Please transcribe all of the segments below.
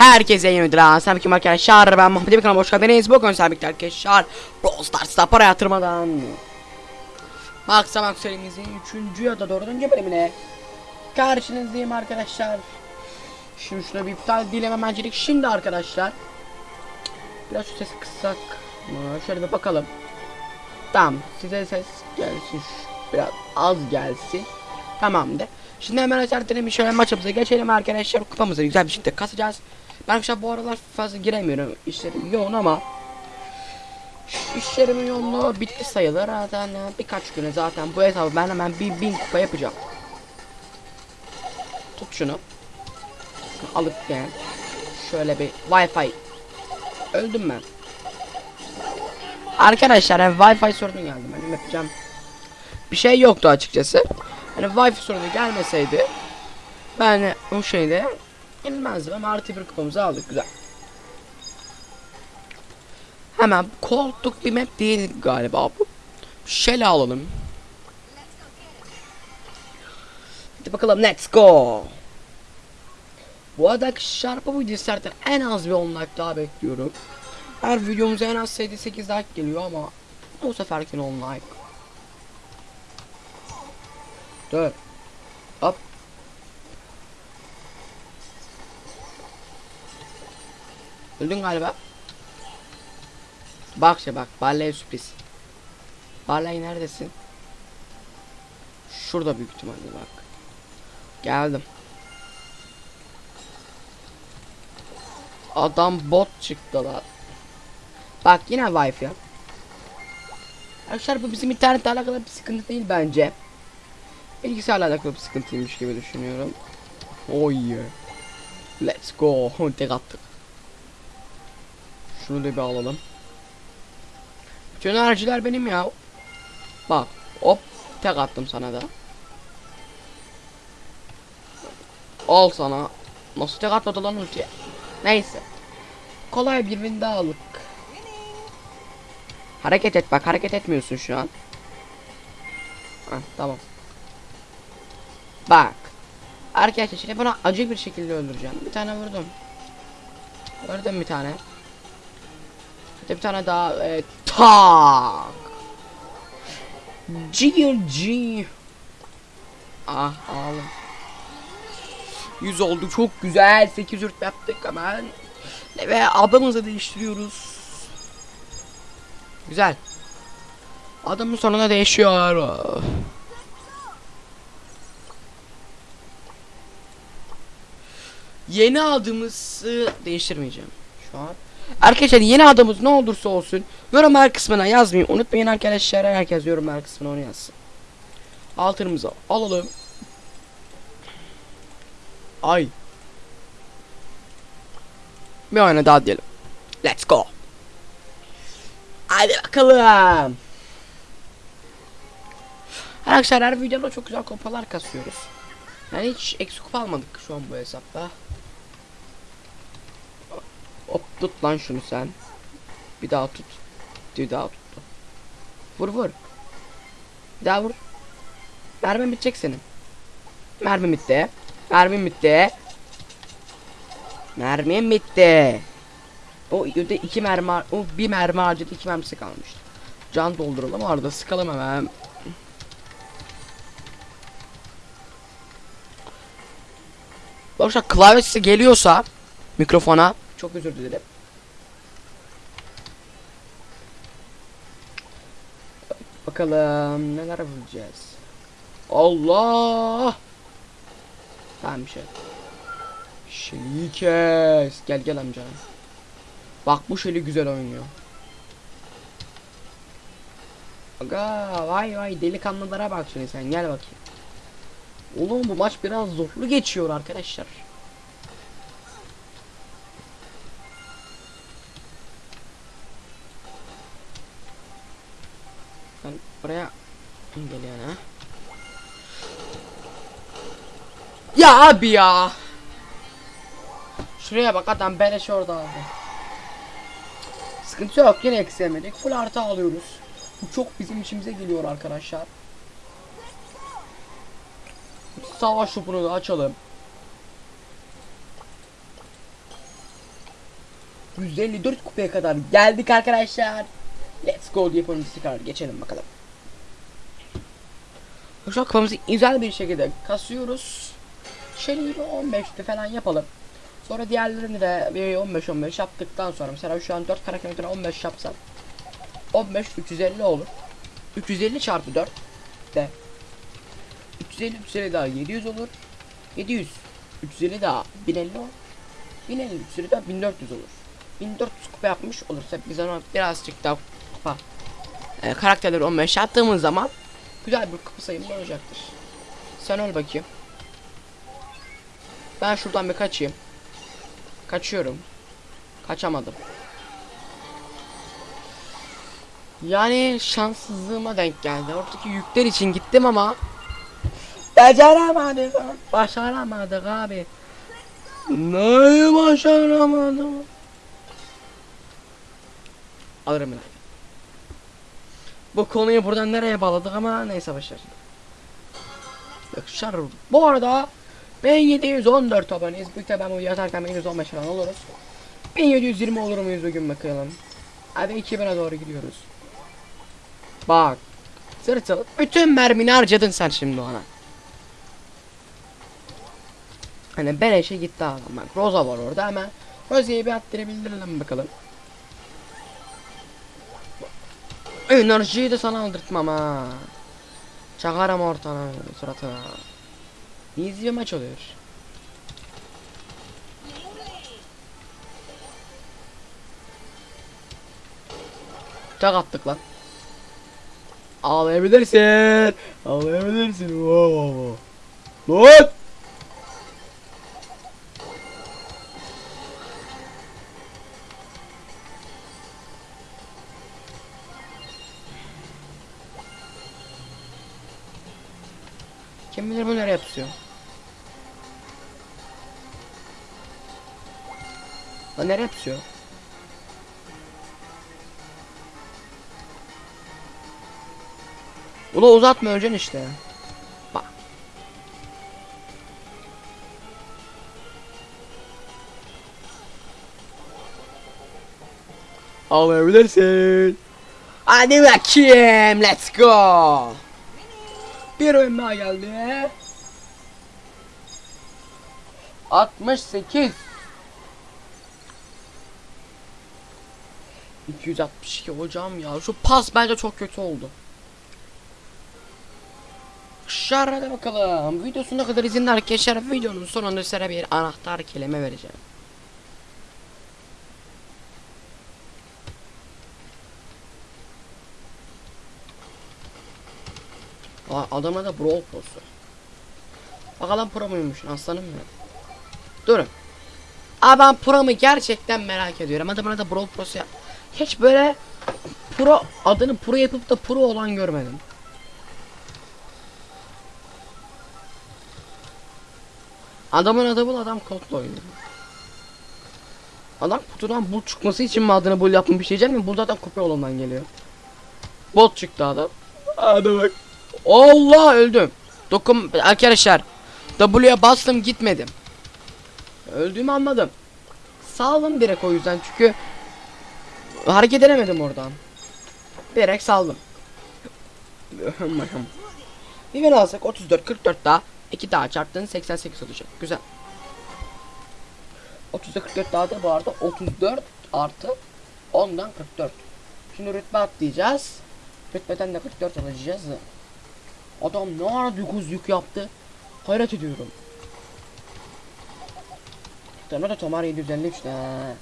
Herkese yeni videodan Sabit kim arkadaşlar ben Muhammed bir kanalıma hoş geldiniz. Bugün Sabit arkadaşlar Brawl Stars'ta para yatırmadan. Maksa Max serimizin 3. ya da 4. bölümüne. Karşınızdayım arkadaşlar. Şimdi şuna bir iptal dilememencilik şimdi arkadaşlar. Biraz şu sesi kıssak? Şöyle bir bakalım. Tamam size ses gelsin. Biraz az gelsin. Tamamdır. Şimdi hemen açarken bir şöyle maçımıza geçelim arkadaşlar. Kupamızı güzel bir şekilde kasacağız. Arkadaşlar bu aralar fazla giremiyorum. İşlerim yoğun ama işlerimin yoğunluğu bitti sayılır. Zaten birkaç güne zaten bu hesabı ben hemen bir bin kupa yapacağım. Tut şunu. Alıp gel. Şöyle bir Wi-Fi. Öldüm ben. Arkadaşlar yani Wi-Fi sorunu geldi. Benim yapacağım bir şey yoktu açıkçası. Hani Wi-Fi sorunu gelmeseydi ben o şeyde en malzemem artı bir kupamızı aldık. Güzel. Hemen koltuk bir map değil galiba bu. Şele alalım. Hadi bakalım let's go. Bu arada şarpa bu sertten en az bir 10 like daha bekliyorum. Her videomuza en az 7-8 like geliyor ama bu seferkin 10 like. 4 Öldün galiba. Bak işte bak. Barley sürpriz. Barley neredesin? Şurada büyük ihtimalle bak. Geldim. Adam bot çıktı lan. Bak yine wifi. Arkadaşlar bu bizim internetle alakalı bir sıkıntı değil bence. Bilgisayarla alakalı bir sıkıntıymış gibi düşünüyorum. Yeah. Let's go. Tek attık. Şunu da bir alalım. Bütün enerjiler benim ya. Bak. Hop. Tek attım sana da. Al sana. Nasıl tek atmadı lan ultiye? Neyse. Kolay bir win daha aldık. Hareket et bak hareket etmiyorsun şu an. Heh, tamam. Bak. Arkadaşlar şimdi bunu acı bir şekilde öldüreceğim. Bir tane vurdum. Öldüm bir tane. Hadi bir tane daha. E, tak. GG. Ah ağlam. 100 oldu çok güzel. 8 ürtme yaptık hemen. Ve adamımızı değiştiriyoruz. Güzel. Adamın sonuna değişiyor. Yeni adımızı değiştirmeyeceğim şu an. Arkadaşlar yeni adımız ne olursa olsun yorumlar kısmına yazmayı unutmayın arkadaşlar. Herkes yorumlar kısmına onu yazsın. Altınımızı alalım. Ay. Bir oyuna daha diyelim. Let's go. Hadi bakalım. Arkadaşlar her videoda çok güzel kupalar kasıyoruz. Yani hiç eksik kupa almadık şu an bu hesapta. Hop tut lan şunu sen. Bir daha tut. Bir daha tut. Vur vur. Bir daha vur. Mermi bitecek senin. Mermi bitti. Mermi bitti. Mermim bitti. O öde iki mermi o bir mermi harcadı iki mermisi kalmıştı. Can dolduralım arada sıkalım hemen. Arkadaşlar klavyesi geliyorsa mikrofona çok özür dilerim. Bakalım neler bulacağız. Allah! Tamam bir şey. Şeyi kes. Gel gel amca. Bak bu şeyi güzel oynuyor. Aga vay vay delikanlılara bak şimdi sen gel bakayım. Oğlum bu maç biraz zorlu geçiyor arkadaşlar. Buraya geliyor ha. Ya abi ya. Şuraya bak adam beleş orada aldı. Sıkıntı yok yine eksilemedik. Full artı alıyoruz. Bu çok bizim işimize geliyor arkadaşlar. Savaş topunu da açalım. 154 kupaya kadar geldik arkadaşlar. Let's go diye yapalım tekrar geçelim bakalım. An kupamızı güzel bir şekilde kasıyoruz. Şöyle 15'te falan yapalım. Sonra diğerlerini de bir 15-15 yaptıktan sonra mesela şu an 4 karakterden 15 yapsam 15 350 olur. 350 çarpı 4 de 350 350 daha 700 olur. 700 350 daha 1050 olur. 1050 350 daha 1400 olur. 1400 kupa yapmış olursa biz ona birazcık daha kupa e, karakterleri 15 yaptığımız zaman güzel bir kupa sayımı olacaktır. Sen öl bakayım. Ben şuradan bir kaçayım. Kaçıyorum. Kaçamadım. Yani şanssızlığıma denk geldi. Oradaki yükler için gittim ama Beceremedik. Başaramadık abi. Neyi başaramadım? Alırım ben. Bu konuyu buradan nereye bağladık ama neyse başar. Yakışar. Bu arada ben 714 aboneyiz. Büyük ben bu yazarken 1115 falan oluruz. 1720 olur muyuz bugün bakalım. Hadi 2000'e doğru gidiyoruz. Bak. Sırtıl. Bütün mermini harcadın sen şimdi ona. Hani beleşe gitti adam bak. Rosa var orada hemen. Rosa'yı bir attırabilirim bakalım. Enerjiyi de sana aldırtmam ha. Çakarım ortana suratına. İyi bir maç oluyor. Çak attık lan. Ağlayabilirsin. Ağlayabilirsin. Wow. Lan! Ula uzatma öleceksin işte. Bak. Alabilirsin. Hadi bakayım. Let's go. Bir oyun daha geldi. 68 262 hocam ya şu pas bence çok kötü oldu. Şarada bakalım. Videosuna kadar izinli arkadaşlar videonun sonunda size bir anahtar kelime vereceğim. Aa, adama da brawl prosu. Bakalım pro muymuş aslanım benim. Durun. Aa ben pro'mu gerçekten merak ediyorum. Adamına da brawl prosu ya. Hiç böyle pro adını pro yapıp da pro olan görmedim. Adamın bu adam kodla oynuyor. Adam kutudan bul çıkması için mi adını bul yapmış diyeceğim mi? Bu zaten kopya olandan geliyor. Bot çıktı adam. Hadi bak. Allah öldüm. Dokun arkadaşlar. W'ye bastım gitmedim. Öldüğümü anladım. Saldım direkt o yüzden çünkü hareket edemedim oradan. Direkt saldım. Bir alsak 34 44 daha 2 daha çarptın 88 olacak. Güzel. 30'da 44 daha da bu arada 34 artı 10'dan 44. Şimdi rütbe atlayacağız. Rütbeden de 44 alacağız. Adam ne ara 9 yük yaptı. Hayret ediyorum. Tamam da Tomar 753 ne?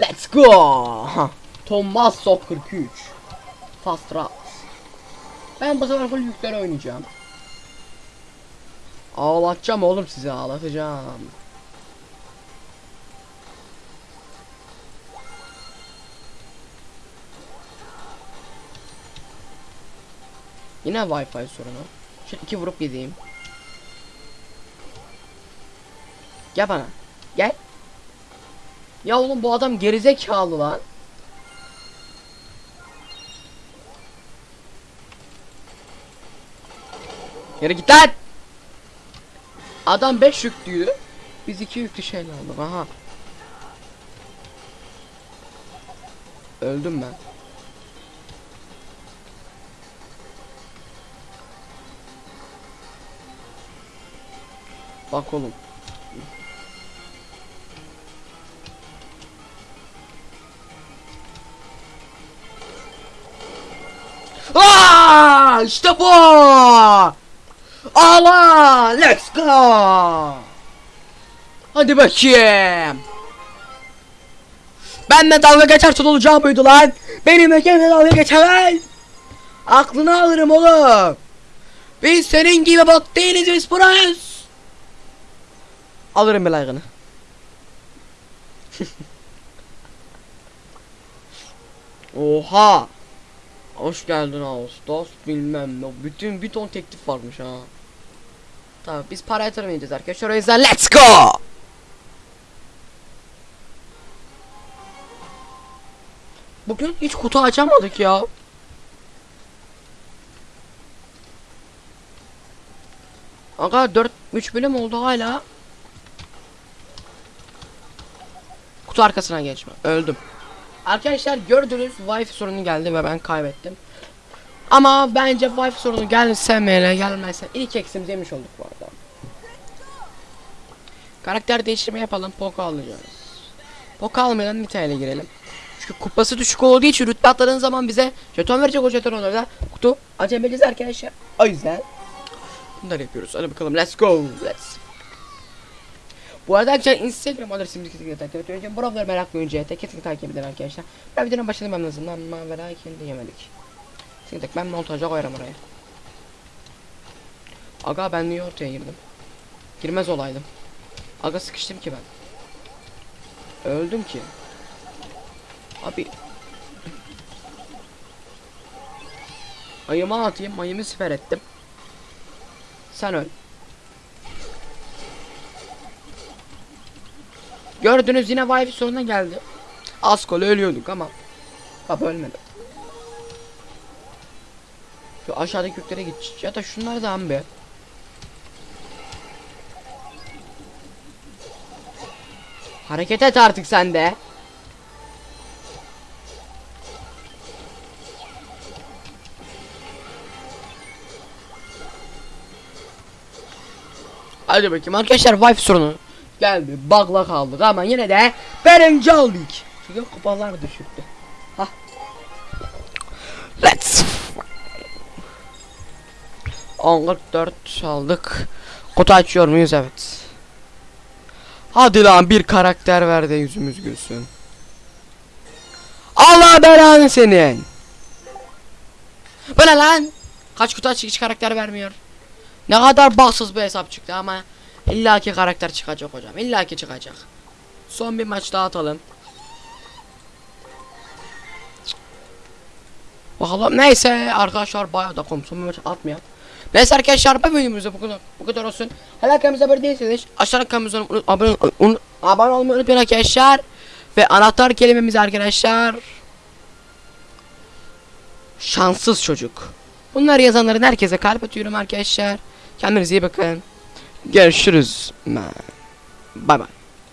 Let's go. Tommaso 43. Fast Rat. Ben bu sefer full yükler oynayacağım. Ağlatacağım oğlum sizi ağlatacağım. Yine Wi-Fi sorunu. Şu iki vurup gideyim. Gel bana. Gel. Ya oğlum bu adam gerizekalı lan. Yürü git lan. Adam 5 yüklüydü. Biz 2 yüklü şeyle aldık. Aha. Öldüm ben. Bak oğlum. Aa, işte bu. Allah, let's go. Hadi bakayım. Benle dalga geçersen olacağı buydu lan. Benimle kimse dalga geçemez. Aklını alırım oğlum. Biz senin gibi bot değiliz biz burayız. Alırım bir like'ını. Oha. Hoş geldin Ağustos bilmem ne. Bütün bir ton teklif varmış ha. Tamam biz para yatırmayacağız arkadaşlar. O yüzden let's go. Bugün hiç kutu açamadık ya. Aga 4 3 bölüm oldu hala. Kutu arkasına geçme. Öldüm. Arkadaşlar gördünüz wifi sorunu geldi ve ben kaybettim. Ama bence wifi sorunu gelirse meyle gelmezse ilk eksimizi yemiş olduk bu arada. Karakter değiştirme yapalım. Poco alacağız. Poco almadan Nita'ya girelim. Çünkü kupası düşük olduğu için rütbe atladığın zaman bize jeton verecek o jeton onlarda. Kutu acemeliyiz arkadaşlar. O yüzden bunları yapıyoruz. Hadi bakalım let's go. Let's. Bu arada arkadaşlar Instagram adresimizi kesinlikle takip edin. Önce buraları meraklı önce kesinlikle takip edin arkadaşlar. Ben videonun başında ben lazım ama ve lakin diyemedik. Kesinlikle ben montaja koyarım oraya. Aga ben niye ortaya girdim? Girmez olaydım. Aga sıkıştım ki ben. Öldüm ki. Abi. Ayımı atayım, ayımı siper ettim. Sen öl. Gördünüz yine wifi soruna geldi. Az kala ölüyorduk ama. Bak ölmedim. Şu aşağıdaki yüklere git. Ya da şunları da be. Hareket et artık sen de. Hadi bakayım arkadaşlar wifi sorunu geldi. Bug'la kaldık ama yine de birinci olduk. Çünkü kupalar düşüktü. Hah. Let's 14 aldık. Kutu açıyor muyuz? Evet. Hadi lan bir karakter ver de yüzümüz gülsün. Allah belanı senin. Bu ne lan? Kaç kutu aç hiç karakter vermiyor. Ne kadar baksız bir hesap çıktı ama illaki karakter çıkacak hocam. illaki çıkacak. Son bir maç daha atalım. Bakalım neyse arkadaşlar bayağı da komşum bir maç atmayalım. Neyse arkadaşlar bu videomuzda bu kadar, bu kadar olsun. Hala kanalımıza abone değilseniz aşağıdan kanalımıza abone, un, abone olmayı unutmayın arkadaşlar. Ve anahtar kelimemiz arkadaşlar. Şanssız çocuk. Bunları yazanların herkese kalp atıyorum arkadaşlar. Kendinize iyi bakın. Görüşürüz. Bay bay.